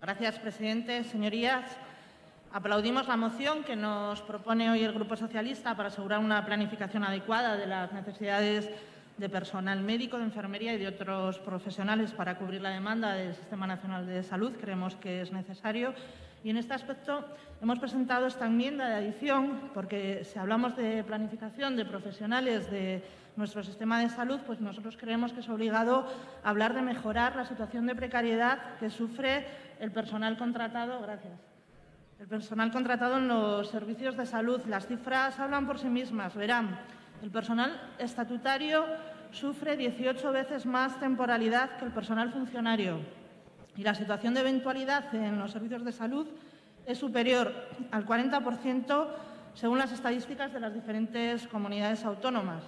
Gracias, presidente. Señorías, aplaudimos la moción que nos propone hoy el Grupo Socialista para asegurar una planificación adecuada de las necesidades de personal médico, de enfermería y de otros profesionales para cubrir la demanda del Sistema Nacional de Salud. Creemos que es necesario. Y en este aspecto hemos presentado esta enmienda de adición porque si hablamos de planificación de profesionales de nuestro sistema de salud, pues nosotros creemos que es obligado hablar de mejorar la situación de precariedad que sufre el personal contratado. Gracias. El personal contratado en los servicios de salud. Las cifras hablan por sí mismas. Verán, el personal estatutario sufre 18 veces más temporalidad que el personal funcionario y la situación de eventualidad en los servicios de salud es superior al 40% según las estadísticas de las diferentes comunidades autónomas.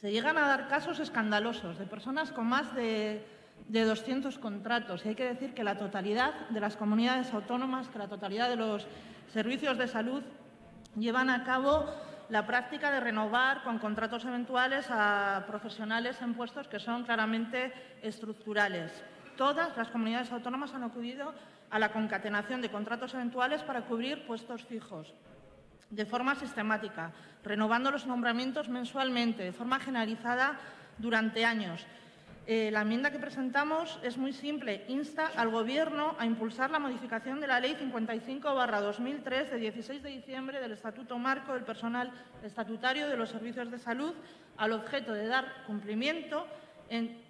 Se llegan a dar casos escandalosos de personas con más de, de 200 contratos y hay que decir que la totalidad de las comunidades autónomas, que la totalidad de los servicios de salud llevan a cabo la práctica de renovar con contratos eventuales a profesionales en puestos que son claramente estructurales. Todas las comunidades autónomas han acudido a la concatenación de contratos eventuales para cubrir puestos fijos de forma sistemática, renovando los nombramientos mensualmente, de forma generalizada durante años. Eh, la enmienda que presentamos es muy simple. Insta al Gobierno a impulsar la modificación de la Ley 55-2003 de 16 de diciembre del Estatuto Marco del Personal Estatutario de los Servicios de Salud al objeto de dar cumplimiento en,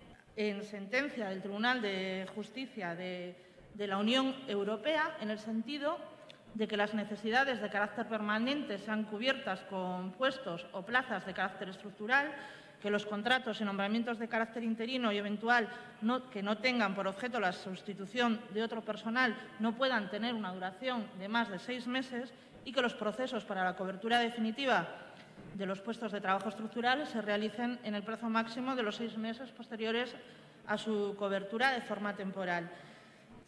sentencia del Tribunal de Justicia de, de la Unión Europea en el sentido de que las necesidades de carácter permanente sean cubiertas con puestos o plazas de carácter estructural que los contratos y nombramientos de carácter interino y eventual que no tengan por objeto la sustitución de otro personal no puedan tener una duración de más de seis meses y que los procesos para la cobertura definitiva de los puestos de trabajo estructural se realicen en el plazo máximo de los seis meses posteriores a su cobertura de forma temporal.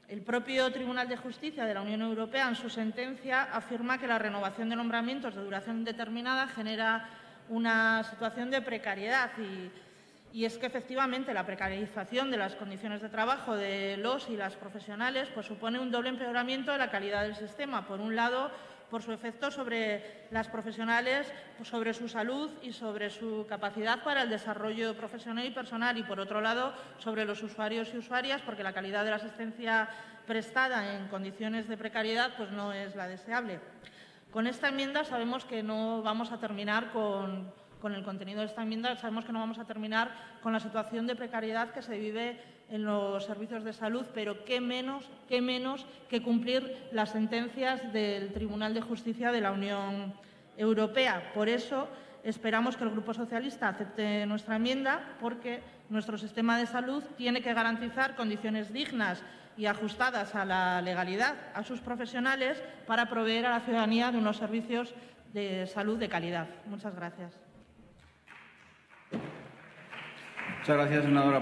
El propio Tribunal de Justicia de la Unión Europea, en su sentencia, afirma que la renovación de nombramientos de duración indeterminada genera una situación de precariedad y, es que efectivamente la precarización de las condiciones de trabajo de los y las profesionales pues, supone un doble empeoramiento de la calidad del sistema. Por un lado, por su efecto sobre las profesionales, pues, sobre su salud y sobre su capacidad para el desarrollo profesional y personal y, por otro lado, sobre los usuarios y usuarias, porque la calidad de la asistencia prestada en condiciones de precariedad pues, no es la deseable. Con esta enmienda sabemos que no vamos a terminar con, el contenido de esta enmienda, sabemos que no vamos a terminar con la situación de precariedad que se vive en los servicios de salud, pero qué menos, qué menos que cumplir las sentencias del Tribunal de Justicia de la Unión Europea. Por eso esperamos que el Grupo Socialista acepte nuestra enmienda, porque nuestro sistema de salud tiene que garantizar condiciones dignas y ajustadas a la legalidad a sus profesionales para proveer a la ciudadanía de unos servicios de salud de calidad. Muchas gracias. Muchas gracias, senadora.